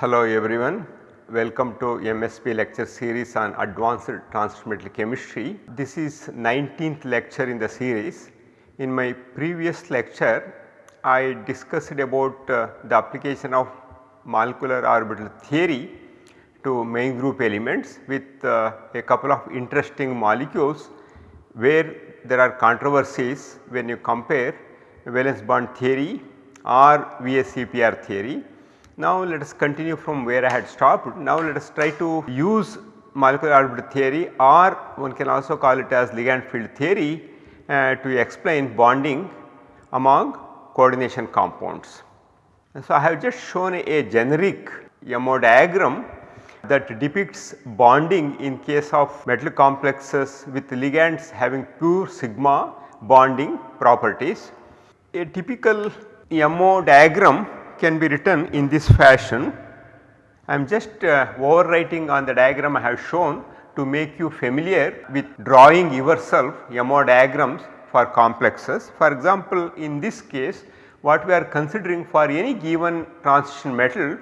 Hello everyone, welcome to MSB lecture series on advanced transmetal chemistry. This is 19th lecture in the series. In my previous lecture, I discussed about uh, the application of molecular orbital theory to main group elements with uh, a couple of interesting molecules where there are controversies when you compare valence bond theory or VSEPR theory. Now let us continue from where I had stopped. Now let us try to use molecular orbital theory or one can also call it as ligand field theory uh, to explain bonding among coordination compounds. So I have just shown a generic MO diagram that depicts bonding in case of metal complexes with ligands having pure sigma bonding properties. A typical MO diagram can be written in this fashion. I am just uh, overwriting on the diagram I have shown to make you familiar with drawing yourself MO diagrams for complexes. For example, in this case what we are considering for any given transition metal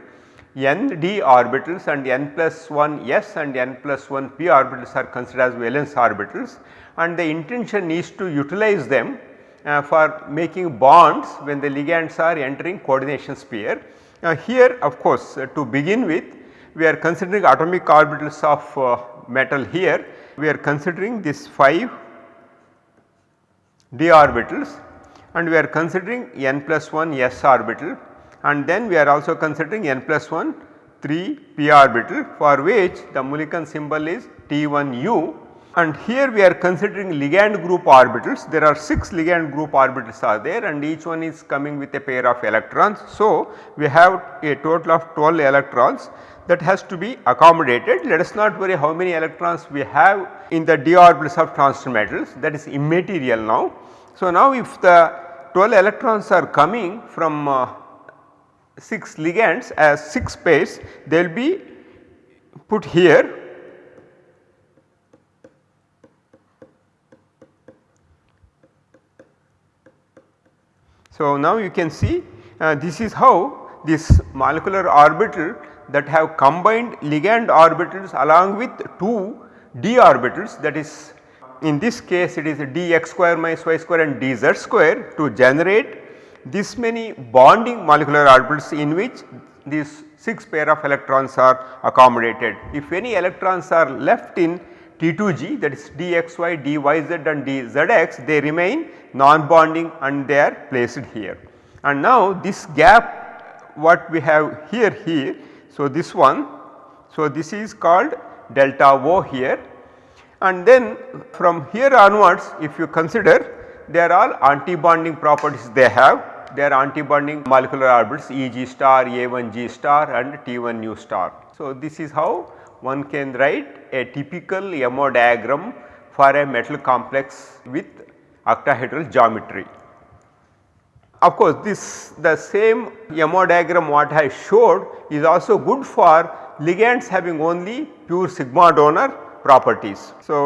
n d orbitals and n plus 1 s and n plus 1 p orbitals are considered as valence orbitals and the intention is to utilize them uh, for making bonds when the ligands are entering coordination sphere. Now here of course uh, to begin with we are considering atomic orbitals of uh, metal here we are considering this 5 d orbitals and we are considering n plus 1 s orbital and then we are also considering n plus 1 3 p orbital for which the Mulliken symbol is T1u and here we are considering ligand group orbitals. There are 6 ligand group orbitals are there and each one is coming with a pair of electrons. So, we have a total of 12 electrons that has to be accommodated. Let us not worry how many electrons we have in the d orbitals of transition metals that is immaterial now. So, now if the 12 electrons are coming from uh, 6 ligands as 6 pairs they will be put here So, now you can see uh, this is how this molecular orbital that have combined ligand orbitals along with 2 d orbitals that is in this case it is dx square minus y square and dz square to generate this many bonding molecular orbitals in which these 6 pair of electrons are accommodated. If any electrons are left in T2g that is dxy, dyz and dzx they remain non-bonding and they are placed here. And now this gap what we have here here. So, this one so this is called delta O here and then from here onwards if you consider they are all anti-bonding properties they have they are anti-bonding molecular orbitals Eg star, A1G star and T1u star. So, this is how one can write a typical MO diagram for a metal complex with octahedral geometry. Of course, this the same MO diagram what I showed is also good for ligands having only pure sigma donor properties. So,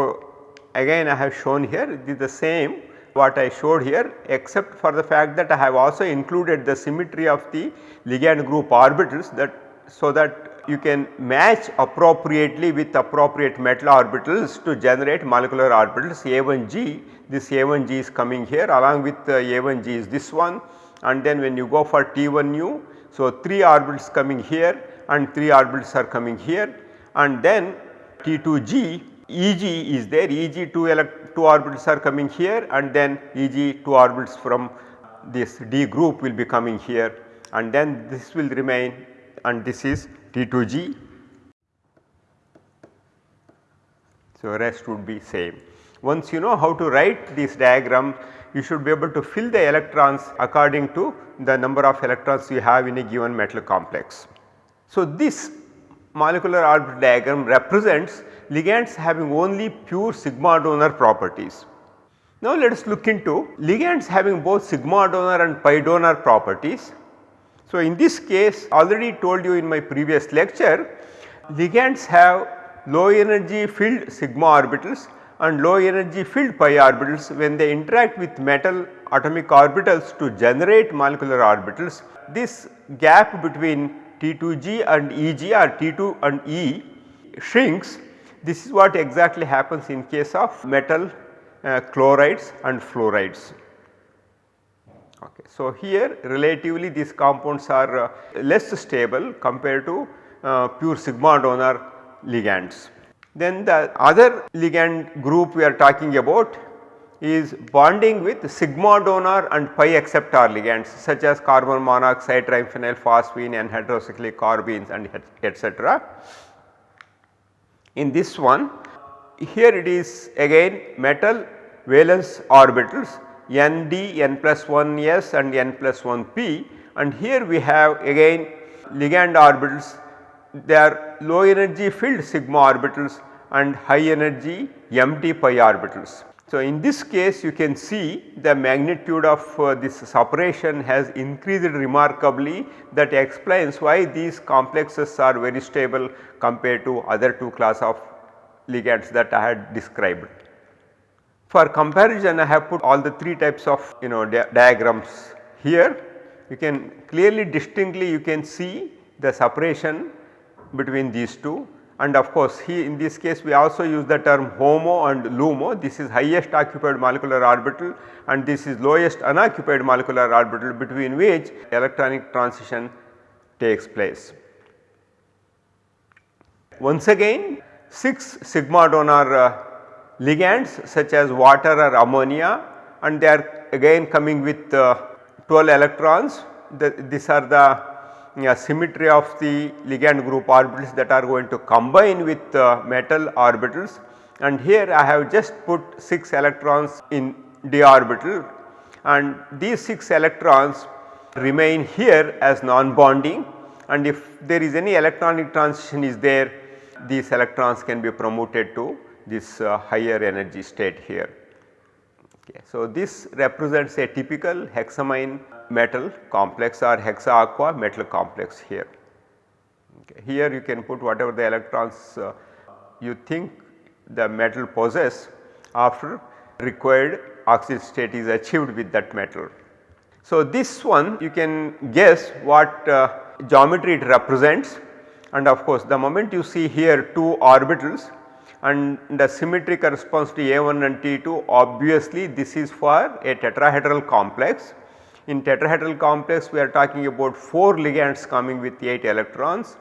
again I have shown here it is the same what I showed here except for the fact that I have also included the symmetry of the ligand group orbitals that so that you can match appropriately with appropriate metal orbitals to generate molecular orbitals A1G. This A1G is coming here along with uh, A1G is this one and then when you go for T1U. So, 3 orbitals coming here and 3 orbitals are coming here and then T2G Eg is there Eg 2, 2 orbitals are coming here and then Eg 2 orbitals from this D group will be coming here and then this will remain and this is T2G. So, rest would be same. Once you know how to write this diagram, you should be able to fill the electrons according to the number of electrons you have in a given metal complex. So, this molecular orbital diagram represents ligands having only pure sigma donor properties. Now, let us look into ligands having both sigma donor and pi donor properties so, in this case already told you in my previous lecture ligands have low energy filled sigma orbitals and low energy filled pi orbitals when they interact with metal atomic orbitals to generate molecular orbitals. This gap between T2G and EG or T2 and E shrinks this is what exactly happens in case of metal uh, chlorides and fluorides. Okay. So, here relatively these compounds are uh, less stable compared to uh, pure sigma donor ligands. Then the other ligand group we are talking about is bonding with sigma donor and pi acceptor ligands such as carbon monoxide, triphenyl phosphine and heterocyclic carbenes and etc. In this one here it is again metal valence orbitals Nd, n plus 1 s and n plus 1 p and here we have again ligand orbitals they are low energy filled sigma orbitals and high energy empty pi orbitals. So, in this case you can see the magnitude of uh, this separation has increased remarkably that explains why these complexes are very stable compared to other two class of ligands that I had described. For comparison I have put all the 3 types of you know di diagrams here. You can clearly distinctly you can see the separation between these two. And of course he in this case we also use the term HOMO and LUMO. This is highest occupied molecular orbital and this is lowest unoccupied molecular orbital between which electronic transition takes place. Once again 6 sigma donor uh, ligands such as water or ammonia and they are again coming with uh, 12 electrons. The, these are the uh, symmetry of the ligand group orbitals that are going to combine with uh, metal orbitals. And here I have just put 6 electrons in d orbital and these 6 electrons remain here as non-bonding. And if there is any electronic transition is there these electrons can be promoted to this uh, higher energy state here. Okay. So, this represents a typical hexamine metal complex or hexa aqua metal complex here. Okay. Here you can put whatever the electrons uh, you think the metal possess after required oxide state is achieved with that metal. So, this one you can guess what uh, geometry it represents and of course, the moment you see here two orbitals and the symmetry corresponds to A1 and T2 obviously this is for a tetrahedral complex. In tetrahedral complex we are talking about 4 ligands coming with 8 electrons.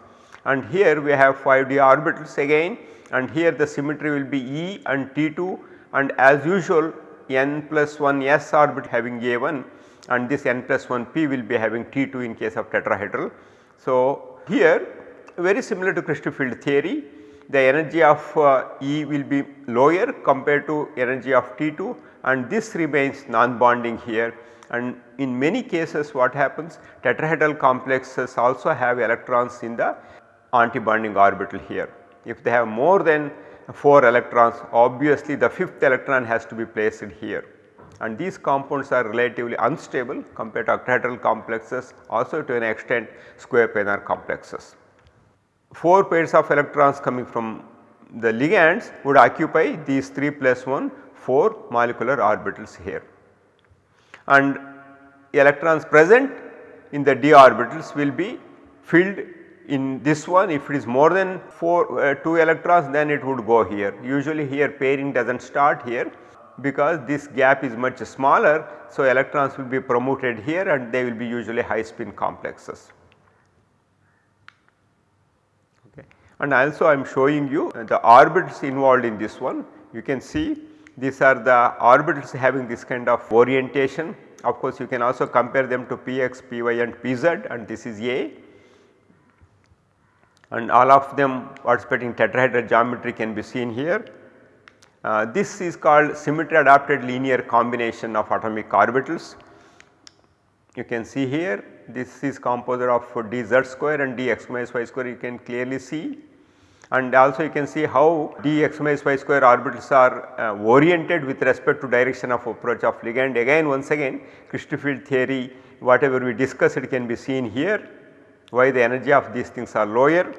And here we have 5d orbitals again. And here the symmetry will be E and T2 and as usual n plus 1 s orbit having A1 and this n plus 1 p will be having T2 in case of tetrahedral. So, here very similar to crystal field theory the energy of uh, E will be lower compared to energy of T2 and this remains non-bonding here and in many cases what happens tetrahedral complexes also have electrons in the antibonding orbital here. If they have more than 4 electrons obviously the fifth electron has to be placed here and these compounds are relatively unstable compared to octahedral complexes also to an extent square planar complexes. 4 pairs of electrons coming from the ligands would occupy these 3 plus 1 4 molecular orbitals here. And electrons present in the d orbitals will be filled in this one if it is more than 4 uh, 2 electrons then it would go here. Usually here pairing does not start here because this gap is much smaller. So, electrons will be promoted here and they will be usually high spin complexes. And also I am showing you the orbitals involved in this one. You can see these are the orbitals having this kind of orientation. Of course, you can also compare them to px, py and pz and this is A and all of them participating tetrahedral geometry can be seen here. Uh, this is called symmetry adapted linear combination of atomic orbitals. You can see here this is composed of dz square and dx minus y square you can clearly see and also you can see how dx minus y square orbitals are uh, oriented with respect to direction of approach of ligand again once again crystal field theory whatever we discussed it can be seen here why the energy of these things are lower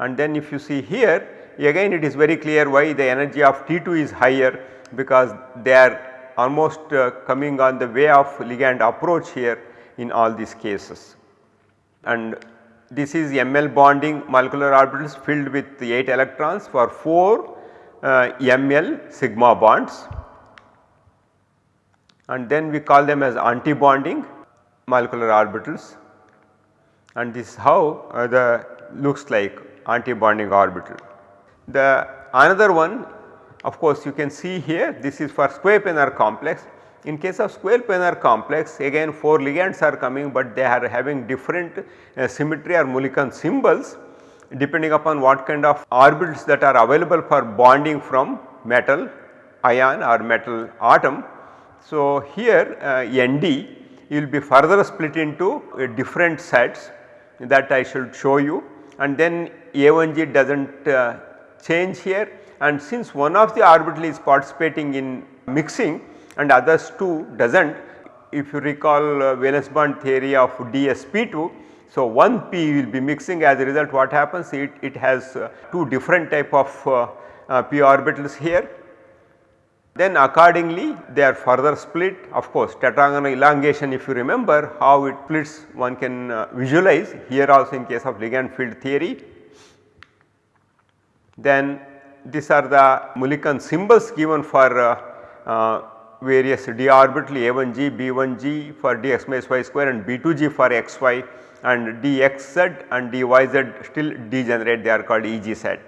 and then if you see here again it is very clear why the energy of T2 is higher because they are almost uh, coming on the way of ligand approach here in all these cases. and this is ML bonding molecular orbitals filled with 8 electrons for 4 uh, ML sigma bonds and then we call them as anti-bonding molecular orbitals and this is how uh, the looks like anti-bonding orbital. The another one of course you can see here this is for square planar complex. In case of square planar complex again 4 ligands are coming but they are having different uh, symmetry or Mulliken symbols depending upon what kind of orbitals that are available for bonding from metal ion or metal atom. So, here uh, ND will be further split into uh, different sets that I should show you and then A1G does not uh, change here and since one of the orbital is participating in mixing and others two does not if you recall uh, valence bond theory of DSP2 so, one P will be mixing. As a result what happens? It, it has uh, two different type of uh, uh, p orbitals here. Then accordingly they are further split. Of course tetragonal elongation if you remember how it splits one can uh, visualize. Here also in case of ligand field theory. Then these are the Mulliken symbols given for uh, uh, various d orbital a1g, b1g for dx minus y square and b2g for xy and dxz and dyz still degenerate they are called EG set.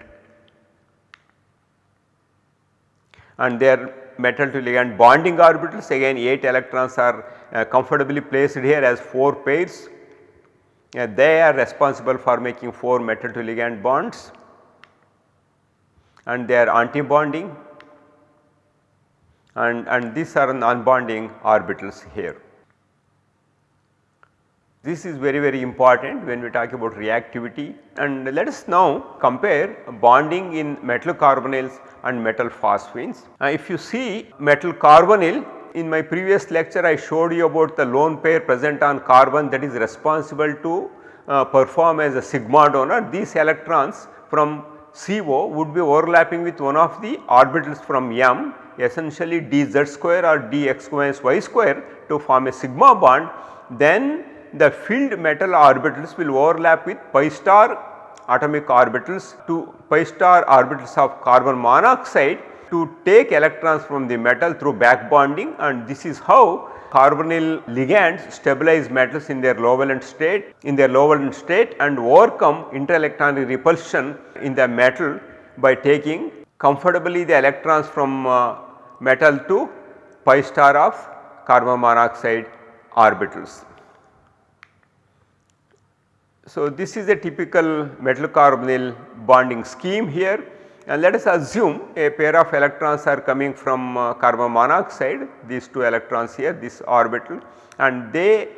And their metal to ligand bonding orbitals again 8 electrons are uh, comfortably placed here as 4 pairs. Uh, they are responsible for making 4 metal to ligand bonds and they are anti-bonding and, and these are non-bonding orbitals here. This is very very important when we talk about reactivity and let us now compare bonding in metal carbonyls and metal phosphines. Uh, if you see metal carbonyl in my previous lecture I showed you about the lone pair present on carbon that is responsible to uh, perform as a sigma donor. These electrons from CO would be overlapping with one of the orbitals from M essentially dz square or dx minus y square to form a sigma bond then the filled metal orbitals will overlap with pi star atomic orbitals to pi star orbitals of carbon monoxide to take electrons from the metal through back bonding. And this is how carbonyl ligands stabilize metals in their low valence state in their low valence state and overcome interelectronic repulsion in the metal by taking comfortably the electrons from uh, metal to pi star of carbon monoxide orbitals. So, this is a typical metal carbonyl bonding scheme here and let us assume a pair of electrons are coming from uh, carbon monoxide these two electrons here this orbital and they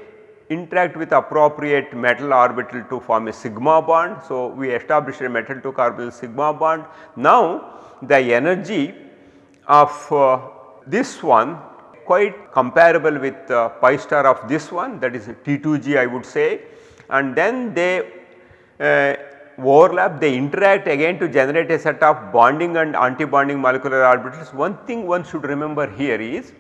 interact with appropriate metal orbital to form a sigma bond. So, we establish a metal to carbonyl sigma bond. Now, the energy of uh, this one quite comparable with uh, pi star of this one that is T2g I would say and then they uh, overlap they interact again to generate a set of bonding and anti-bonding molecular orbitals. One thing one should remember here is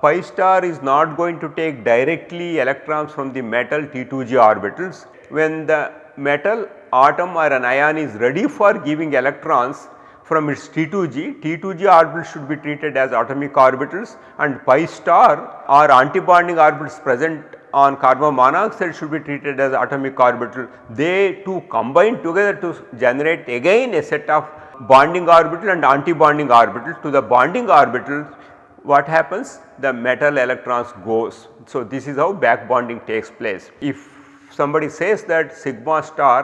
pi star is not going to take directly electrons from the metal T2g orbitals. When the metal atom or an ion is ready for giving electrons from its T2g, T2g orbitals should be treated as atomic orbitals and pi star or antibonding orbitals present on carbon monoxide should be treated as atomic orbital. They two combine together to generate again a set of bonding orbital and anti-bonding orbital. To the bonding orbital what happens? The metal electrons goes. So, this is how back bonding takes place. If somebody says that sigma star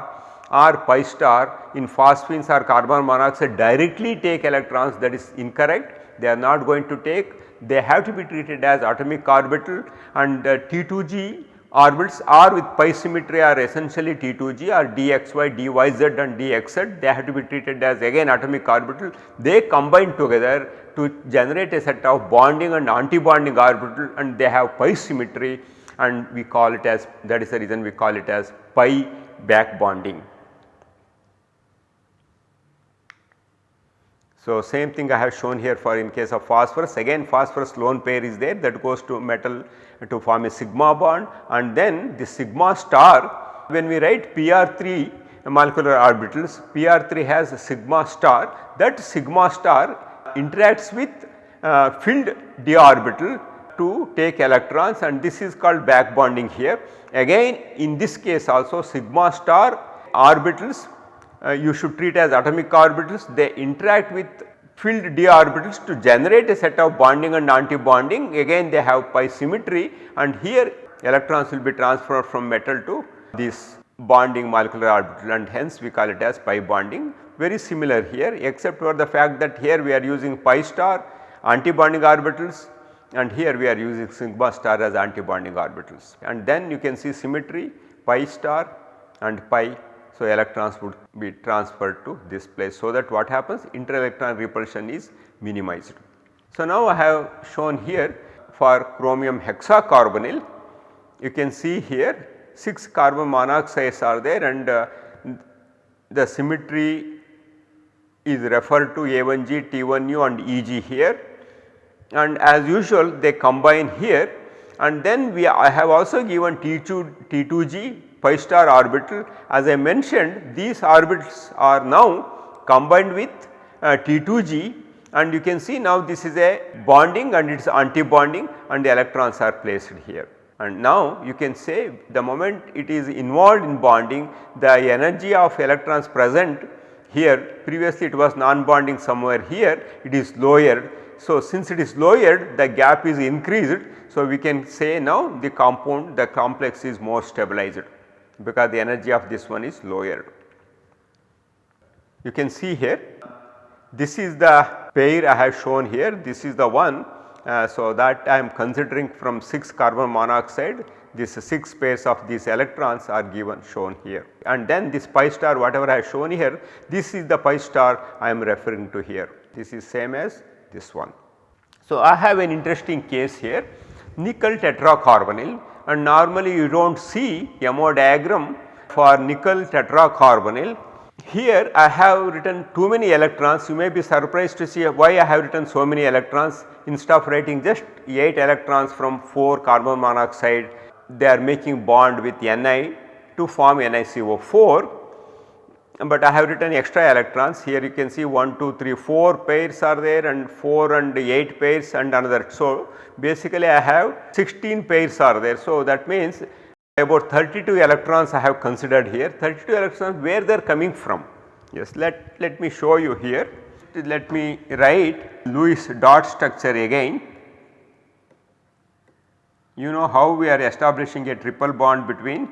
or pi star in phosphines or carbon monoxide directly take electrons that is incorrect. They are not going to take they have to be treated as atomic orbital and uh, T2g orbitals are with pi symmetry are essentially T2g or dxy, dyz and dxz they have to be treated as again atomic orbital. They combine together to generate a set of bonding and anti-bonding orbital and they have pi symmetry and we call it as that is the reason we call it as pi back bonding. So, same thing I have shown here for in case of phosphorus. Again phosphorus lone pair is there that goes to metal to form a sigma bond. And then the sigma star when we write PR3 molecular orbitals PR3 has a sigma star. That sigma star interacts with uh, filled d orbital to take electrons. And this is called back bonding here. Again in this case also sigma star orbitals uh, you should treat as atomic orbitals they interact with filled d orbitals to generate a set of bonding and anti-bonding. Again they have pi symmetry and here electrons will be transferred from metal to this bonding molecular orbital and hence we call it as pi bonding. Very similar here except for the fact that here we are using pi star anti-bonding orbitals and here we are using sigma star as anti-bonding orbitals and then you can see symmetry pi star and pi so, electrons would be transferred to this place. So that what happens? Inter-electron repulsion is minimized. So, now I have shown here for chromium hexacarbonyl. You can see here 6 carbon monoxides are there and uh, the symmetry is referred to A1G, T1U and EG here. And as usual they combine here. And then we I have also given T2, T2G pi star orbital as I mentioned these orbitals are now combined with uh, T2G and you can see now this is a bonding and it is anti-bonding and the electrons are placed here. And now you can say the moment it is involved in bonding the energy of electrons present here previously it was non-bonding somewhere here it is lowered. So, since it is lowered the gap is increased. So, we can say now the compound the complex is more stabilized because the energy of this one is lower. You can see here this is the pair I have shown here. This is the one uh, so that I am considering from 6 carbon monoxide. This 6 pairs of these electrons are given shown here. And then this pi star whatever I have shown here this is the pi star I am referring to here. This is same as this one. So, I have an interesting case here. Nickel tetracarbonyl and normally you do not see MO diagram for nickel tetracarbonyl. Here I have written too many electrons. You may be surprised to see why I have written so many electrons. Instead of writing just 8 electrons from 4 carbon monoxide they are making bond with Ni to form NiCO4 but I have written extra electrons here you can see 1, 2, 3, 4 pairs are there and 4 and 8 pairs and another. So, basically I have 16 pairs are there. So, that means about 32 electrons I have considered here 32 electrons where they are coming from. Yes, let, let me show you here. Let me write Lewis dot structure again. You know how we are establishing a triple bond between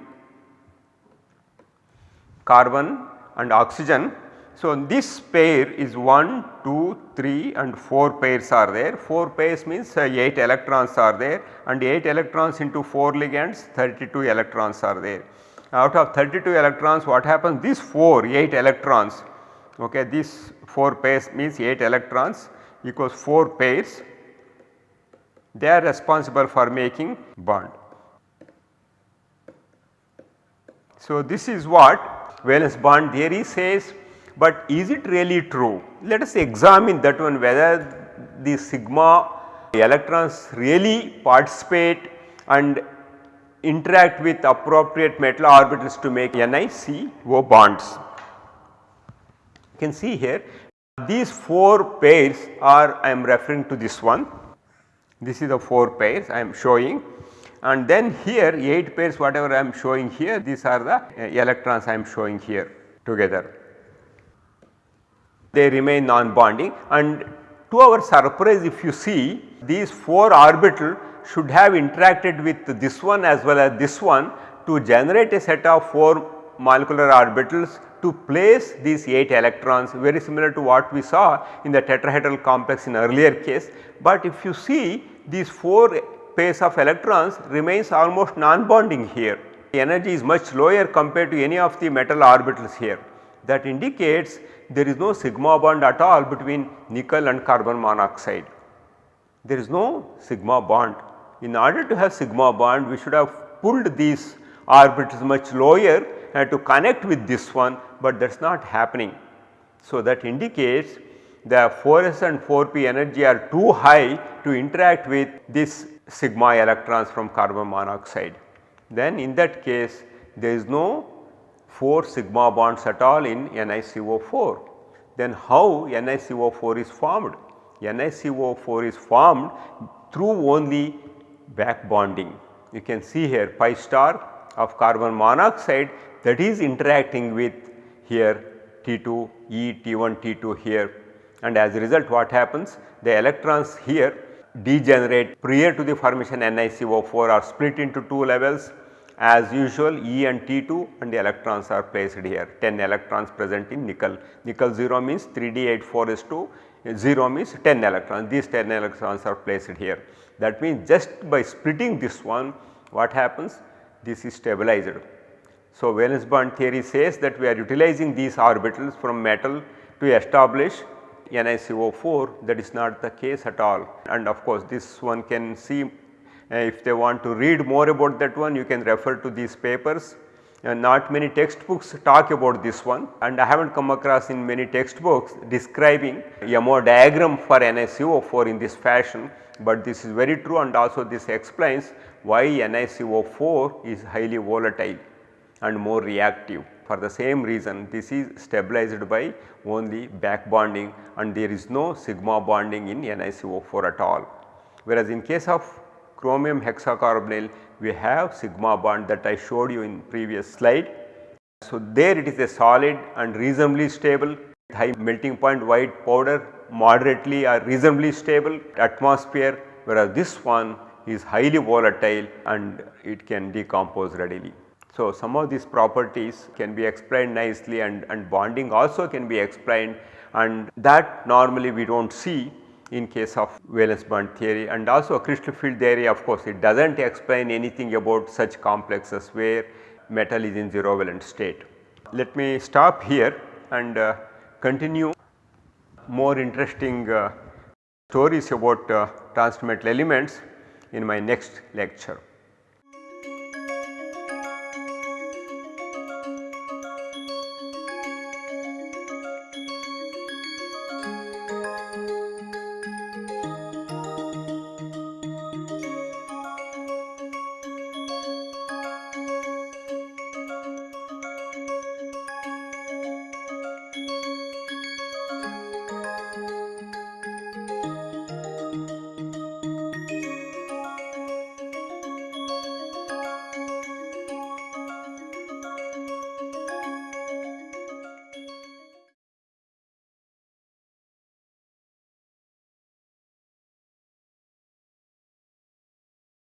carbon and oxygen. So, this pair is 1, 2, 3 and 4 pairs are there 4 pairs means uh, 8 electrons are there and 8 electrons into 4 ligands 32 electrons are there. Out of 32 electrons what happens these 4 8 electrons okay this 4 pairs means 8 electrons equals 4 pairs they are responsible for making bond. So, this is what valence bond theory says but is it really true? Let us examine that one whether the sigma electrons really participate and interact with appropriate metal orbitals to make NiCO bonds. You can see here these 4 pairs are I am referring to this one. This is the 4 pairs I am showing and then here 8 pairs whatever I am showing here these are the uh, electrons I am showing here together. They remain non-bonding and to our surprise if you see these 4 orbital should have interacted with this one as well as this one to generate a set of 4 molecular orbitals to place these 8 electrons very similar to what we saw in the tetrahedral complex in earlier case. But if you see these 4 pairs of electrons remains almost non-bonding here. The energy is much lower compared to any of the metal orbitals here. That indicates there is no sigma bond at all between nickel and carbon monoxide. There is no sigma bond. In order to have sigma bond we should have pulled these orbitals much lower and to connect with this one but that is not happening. So, that indicates the 4s and 4p energy are too high to interact with this sigma electrons from carbon monoxide. Then in that case there is no 4 sigma bonds at all in NiCO4. Then how NiCO4 is formed? NiCO4 is formed through only back bonding. You can see here pi star of carbon monoxide that is interacting with here T2 E T1 T2 here and as a result what happens the electrons here degenerate prior to the formation NiCO4 are split into two levels as usual E and T2 and the electrons are placed here 10 electrons present in nickel. Nickel 0 means 3D84S2 0 means 10 electrons these 10 electrons are placed here. That means just by splitting this one what happens this is stabilized. So, valence bond theory says that we are utilizing these orbitals from metal to establish NiCO4 that is not the case at all. And of course this one can see uh, if they want to read more about that one you can refer to these papers. And not many textbooks talk about this one. And I have not come across in many textbooks describing MO diagram for NiCO4 in this fashion, but this is very true and also this explains why NiCO4 is highly volatile and more reactive. For the same reason this is stabilized by only back bonding and there is no sigma bonding in NiCO4 at all. Whereas in case of chromium hexacarbonyl we have sigma bond that I showed you in previous slide. So, there it is a solid and reasonably stable high melting point white powder moderately or reasonably stable atmosphere whereas this one is highly volatile and it can decompose readily. So, some of these properties can be explained nicely and, and bonding also can be explained and that normally we do not see in case of valence bond theory and also crystal field theory of course it does not explain anything about such complexes where metal is in zero valence state. Let me stop here and uh, continue more interesting uh, stories about uh, transmetal elements in my next lecture.